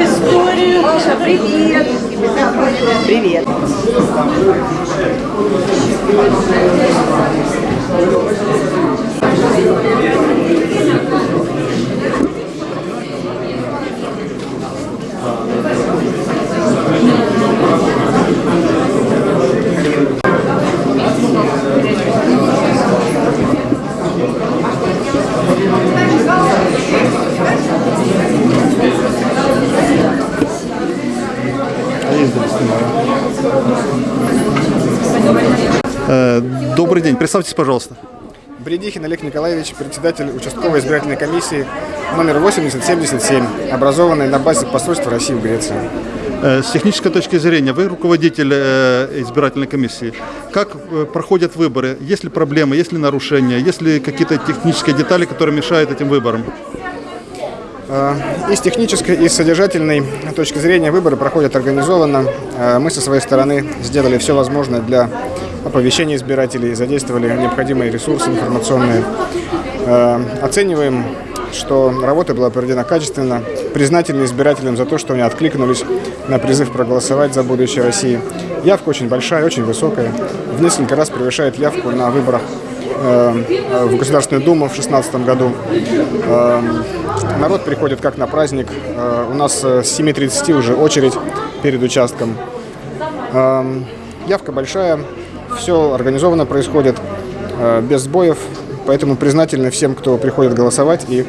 Историю. Маша, привет. Привет. Привет. Представьтесь, пожалуйста. Бредихин Олег Николаевич, председатель участковой избирательной комиссии номер 8077, образованной на базе посольства России в Греции. Э, С технической точки зрения, вы руководитель э, избирательной комиссии. Как э, проходят выборы? Есть ли проблемы, есть ли нарушения, есть ли какие-то технические детали, которые мешают этим выборам? Э, И с технической, и с содержательной точки зрения выборы проходят организованно. Э, Мы со своей стороны сделали все возможное для оповещения избирателей, задействовали необходимые ресурсы информационные. Э, Оцениваем, что работа была проведена качественно, признательны избирателям за то, что они откликнулись на призыв проголосовать за будущее России. Явка очень большая, очень высокая, в несколько раз превышает явку на выборах в Государственную Думу в 2016 году. Народ приходит как на праздник. Э, У нас э, с 7.30 уже очередь перед участком. Эм, Явка большая, все организованно происходит, э, без сбоев, поэтому признательны всем, кто приходит голосовать и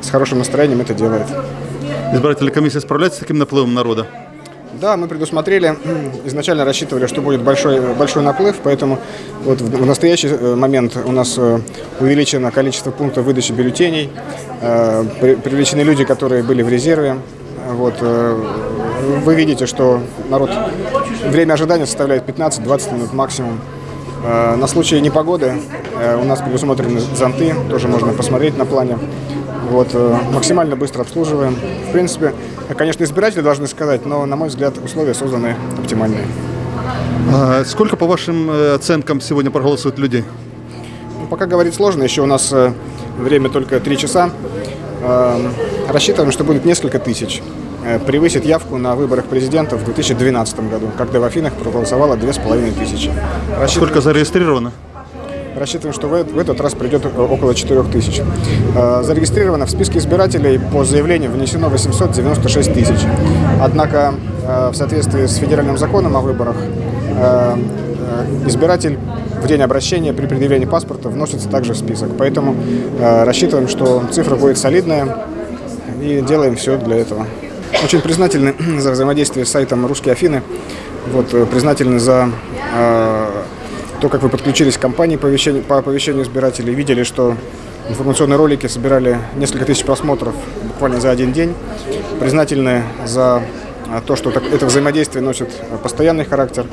с хорошим настроением это делает. Избирательная комиссия справляется с таким наплывом народа? Да, мы предусмотрели, изначально рассчитывали, что будет большой, большой наплыв, поэтому вот в в настоящий э, момент у нас э, увеличено количество пунктов выдачи бюллетеней, э, при- привлечены люди, которые были в резерве. Вот, э, вы видите, что народ, время ожидания составляет 15-20 минут максимум. Э, На случай непогоды э, у нас предусмотрены зонты, тоже можно посмотреть на плане. Вот, э, максимально быстро обслуживаем. В принципе, конечно, избиратели должны сказать, но, на мой взгляд, условия созданы оптимальные. А Сколько, по вашим э, оценкам, сегодня проголосует людей? Ну, пока говорить сложно, еще у нас э, время только 3 часа. Э, Рассчитываем, что будет несколько тысяч. Превысит явку на выборах президента в 2012 году, когда в Афинах проголосовало 2500. Рассчитываем, Сколько зарегистрировано? Рассчитываем, что в этот раз придет около 4000. Э, Зарегистрировано в списке избирателей по заявлению внесено 896 тысяч. Однако э, в соответствии с федеральным законом о выборах э, избиратель в день обращения при предъявлении паспорта вносится также в список. Поэтому рассчитываем, что цифра будет солидная и делаем все для этого. Очень признательны за взаимодействие с сайтом «Русские Афины». Вот, признательны за то, как вы подключились к кампании по оповещению, по оповещению избирателей. Видели, что информационные ролики собирали несколько тысяч просмотров буквально за один день. Признательны за а, то, что это взаимодействие носит постоянный характер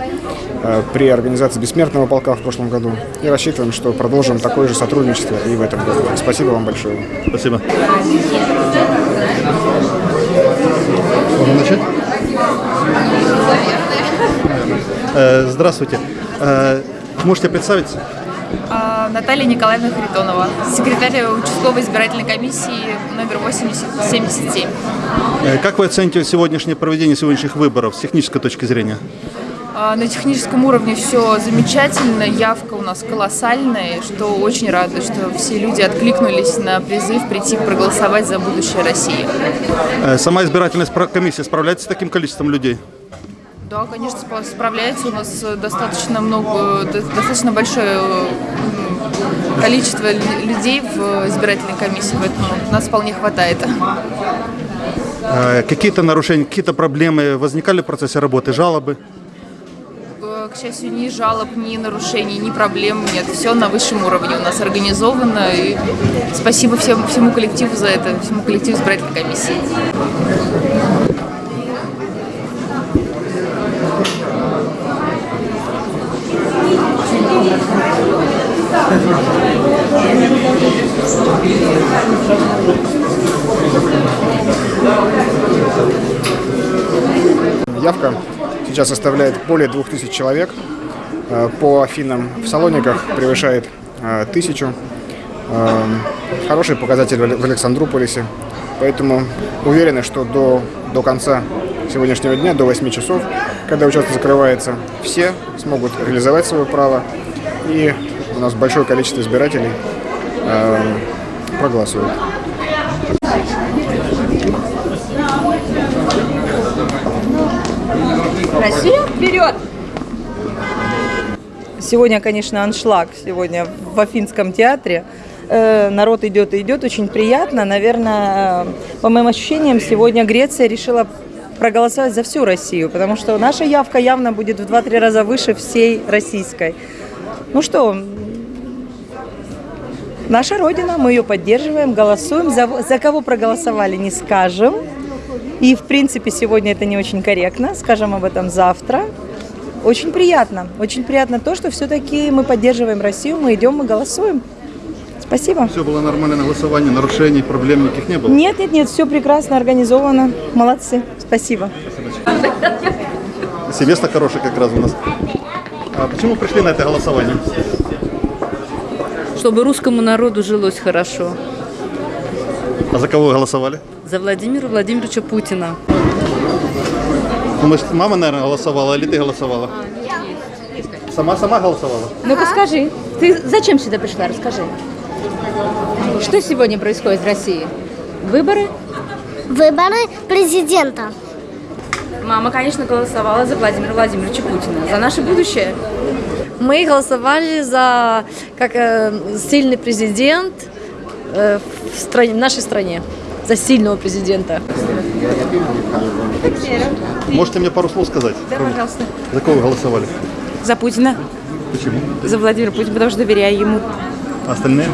а, при организации Бессмертного полка в прошлом году. И рассчитываем, что продолжим такое же сотрудничество и в этом году. Спасибо вам большое. Спасибо. Можно начать? Э, Здравствуйте. Можете представиться? А, Наталья Николаевна Харитонова, секретарь участковой избирательной комиссии номер 8077. Э, Как вы оцените сегодняшнее проведение сегодняшних выборов с технической точки зрения? А, На техническом уровне все замечательно, явка у нас колоссальная, что очень рада, что все люди откликнулись на призыв прийти проголосовать за будущее России. Э, Сама избирательная комиссия справляется с таким количеством людей? Да, конечно, справляется. У нас э, достаточно много, до- достаточно большое э, количество лю- людей в э, избирательной комиссии, поэтому нас вполне хватает. Э, Какие-то нарушения, какие-то проблемы возникали в процессе работы, жалобы? Э, К счастью, ни жалоб, ни нарушений, ни проблем нет. Все на высшем уровне у нас организовано. И спасибо всем, всему коллективу за это, всему коллективу избирательной комиссии. Явка сейчас составляет более 2000 человек. Э, По Афинам в Салониках превышает э, тысячу. э, хороший показатель в Александрополисе. Поэтому уверены, что до, до конца сегодняшнего дня, до 8 часов, когда участок закрывается, все смогут реализовать свое право. И у нас большое количество избирателей э, проголосует. Россия вперед! Сегодня, конечно, аншлаг. Сегодня в Афинском театре. Э, Народ идет и идет, очень приятно. Наверное, э, по моим ощущениям, сегодня Греция решила проголосовать за всю Россию, потому что наша явка явно будет в 2-3 раза выше всей российской. Ну что, наша Родина, мы ее поддерживаем, голосуем. За, за кого проголосовали, не скажем. И, в принципе, сегодня это не очень корректно. Скажем об этом завтра. Очень приятно. Очень приятно то, что все-таки мы поддерживаем Россию, мы идем, мы голосуем. Спасибо. Все было нормально на голосовании, нарушений, проблем никаких не было? Нет, нет, нет, все прекрасно организовано. Молодцы. Спасибо. Семестр хороший как раз у нас. А почему пришли на это голосование? чтобы русскому народу жилось хорошо. А за кого вы голосовали? За Владимира Владимировича Путина. Ну, может, мама, наверное, голосовала, или ты голосовала? Сама-сама голосовала? Ну-ка скажи, ты зачем сюда пришла? Расскажи. Что сегодня происходит в России? Выборы? Выборы президента. Мама, конечно, голосовала за Владимира Владимировича Путина. За наше будущее. Мы голосовали за как э, сильный президент э, в, стране, в нашей стране, за сильного президента. Можете мне пару слов сказать? Да, пожалуйста. За кого вы голосовали? За Путина, Почему? за Владимира Путина, потому что доверяю ему. А остальные?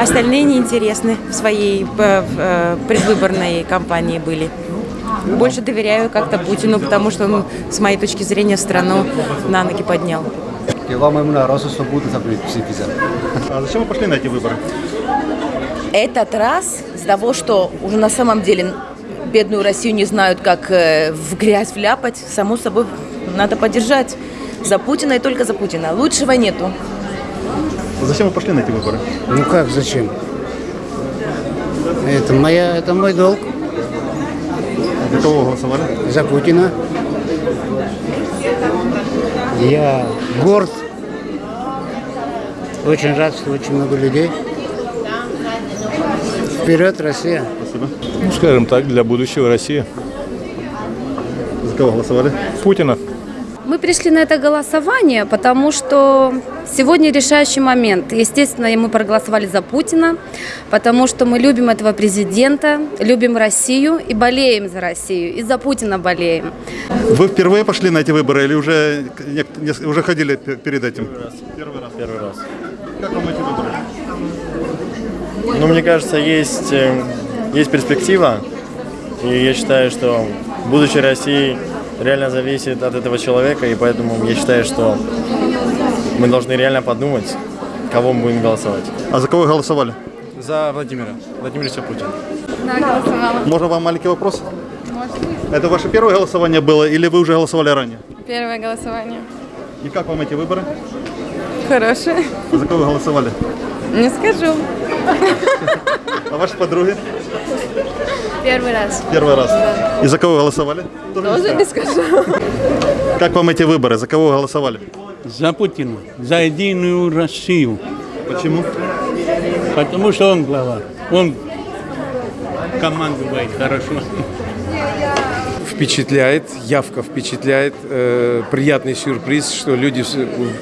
Остальные неинтересны в своей э, в, э, предвыборной кампании были. Больше доверяю как-то Путину, потому что он, с моей точки зрения, страну на ноги поднял. А зачем вы пошли на эти выборы? Этот раз из-за того, что уже на самом деле бедную Россию не знают, как э, в грязь вляпать, само собой надо поддержать за Путина и только за Путина. Лучшего нету. Зачем вы пошли на эти выборы? Ну как, зачем? Это, моя, это мой долг За кого голосовали? за Путина. Я горд. Очень рад, что очень много людей. Вперед, Россия! Спасибо. Ну, скажем так, для будущего России. За кого голосовали? Путина. Мы пришли на это голосование, потому что сегодня решающий момент. Естественно, мы проголосовали за Путина, потому что мы любим этого президента, любим Россию и болеем за Россию. И за Путина болеем. Вы впервые пошли на эти выборы или уже, уже ходили пе- перед этим? Первый раз. Первый раз. Как вам эти выборы? Ну, мне кажется, есть, э, есть перспектива. И я считаю, что будущее России реально зависит от этого человека. И поэтому я считаю, что мы должны реально подумать, кого мы будем голосовать. А за кого вы голосовали? За Владимира. Владимировича Путина. Можно вам маленький вопрос? Это ваше первое голосование было или вы уже голосовали ранее? Первое голосование. И как вам эти выборы? Хорошее. А за кого вы голосовали? Не скажу. А ваши подруги? Первый раз. Первый раз. И за кого голосовали? Тоже не скажу. Как вам эти выборы? За кого голосовали? За Путина, за единую Россию. Почему? Потому что он глава. Он командует хорошо. Впечатляет, явка впечатляет. Э, приятный сюрприз, что люди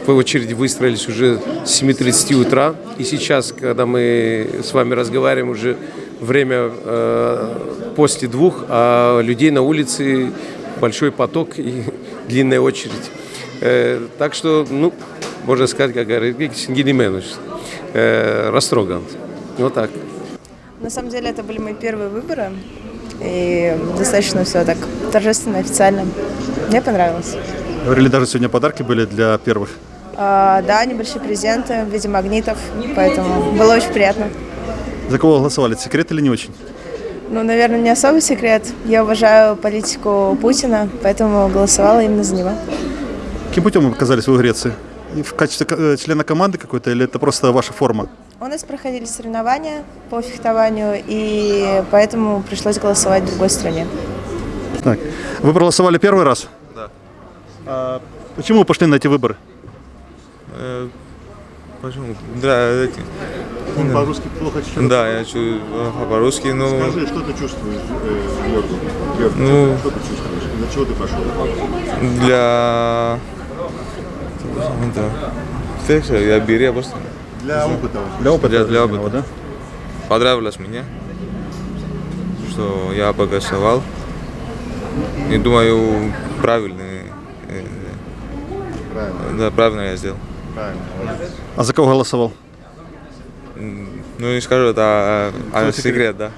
по очереди выстроились уже с 7.30 утра. И сейчас, когда мы с вами разговариваем, уже время э, после двух, а людей на улице большой поток и длинная очередь. Э, так что, ну, можно сказать, как говорит Сингелименович, э, растроган. Вот так. На самом деле это были мои первые выборы. И достаточно все так торжественно, официально. Мне понравилось. Говорили, даже сегодня подарки были для первых. А, да, небольшие презенты в виде магнитов, поэтому было очень приятно. За кого голосовали? Это секрет или не очень? Ну, наверное, не особый секрет. Я уважаю политику Путина, поэтому голосовала именно за него. Каким путем вы оказались вы в Греции? В качестве э, члена команды какой-то или это просто ваша форма? У нас проходили соревнования по фехтованию, и поэтому пришлось голосовать в другой стране. Так. Вы проголосовали первый раз? Да. А почему вы пошли на эти выборы? Почему? Да, эти... Он по-русски плохо читает. Да, я чую а, по-русски, но... Скажи, что ты чувствуешь, э, Георгий? Георгий, Ну- что ты чувствуешь? Для чего ты пошел? Для... Да. Фекса, я беру просто... Для опыта. Для опыта. Для, для опыта. Понравилось мне, что я поголосовал. И думаю, правильный... э, Правильно. Да, правильно я сделал. Правильно. А за кого голосовал? Ну, не скажу, это а, а, секрет, да.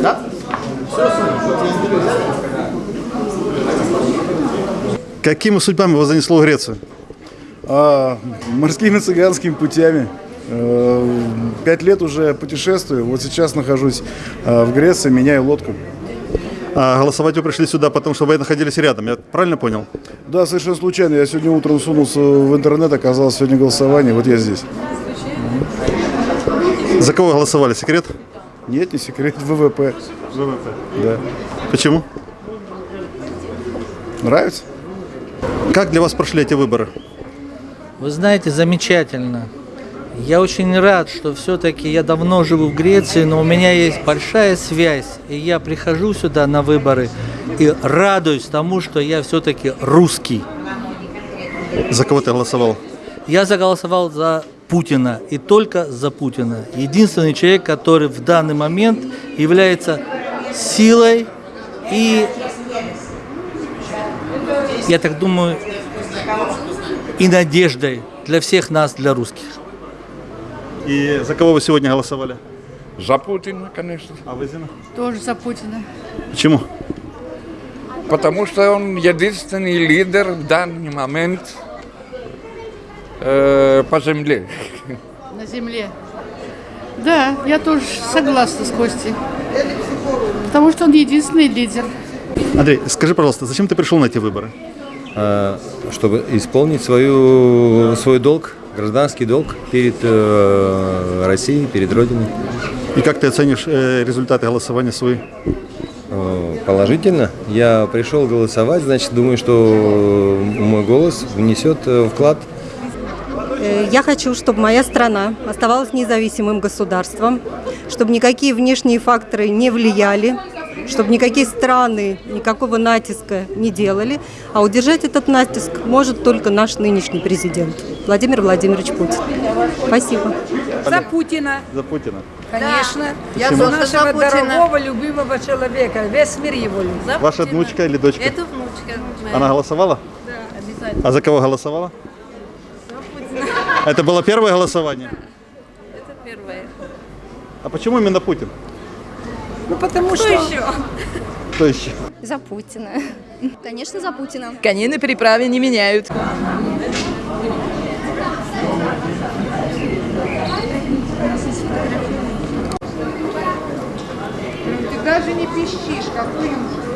Да? Какими судьбами вас занесло в Грецию? А, морскими цыганскими путями. Э, Пять лет уже путешествую. Вот сейчас нахожусь э, в Греции, меняю лодку. А голосовать вы пришли сюда, потому что вы находились рядом, я правильно понял? Да, совершенно случайно. Я сегодня утром сунулся в интернет, оказалось сегодня голосование, вот я здесь. За кого голосовали, секрет? Нет, не секрет, ВВП. ВВП. Да. Почему? Нравится? Как для вас прошли эти выборы? Вы знаете, замечательно. Я очень рад, что все-таки я давно живу в Греции, но у меня есть большая связь, и я прихожу сюда на выборы и радуюсь тому, что я все-таки русский. За кого ты голосовал? Я заголосовал за Путина и только за Путина. Единственный человек, который в данный момент является силой и, я так думаю, и надеждой для всех нас, для русских. И за кого вы сегодня голосовали? За Путина, конечно. А вы, Зина? Тоже за Путина. Почему? Потому что он единственный лидер в данный момент э, по земле. На земле. Да, я тоже согласна с Костей. Потому что он единственный лидер. Андрей, скажи, пожалуйста, зачем ты пришел на эти выборы? А, чтобы исполнить свою, свой долг, гражданский долг перед э, Россией, перед Родиной. И как ты оценишь э, результаты голосования свои? Э, Положительно. Я пришел голосовать, значит, думаю, что мой голос внесет э, вклад Э, Я хочу, чтобы моя страна оставалась независимым государством, чтобы никакие внешние факторы не влияли, чтобы никакие страны никакого натиска не делали, а удержать этот натиск может только наш нынешний президент Владимир Владимирович Путин. Спасибо. За Путина. За Путина. Конечно. Я Почему? за нашего дорогого, любимого человека. Весь мир его любит. Ваша внучка или дочка? Это внучка. моя. Она голосовала? Да, обязательно. А за кого голосовала? Это было первое голосование? Это первое. А почему именно Путин? Ну потому Кто что... еще? Кто еще? За Путина. Конечно, за Путина. Коней на переправе не меняют. Ты даже не пищишь, какой ужас.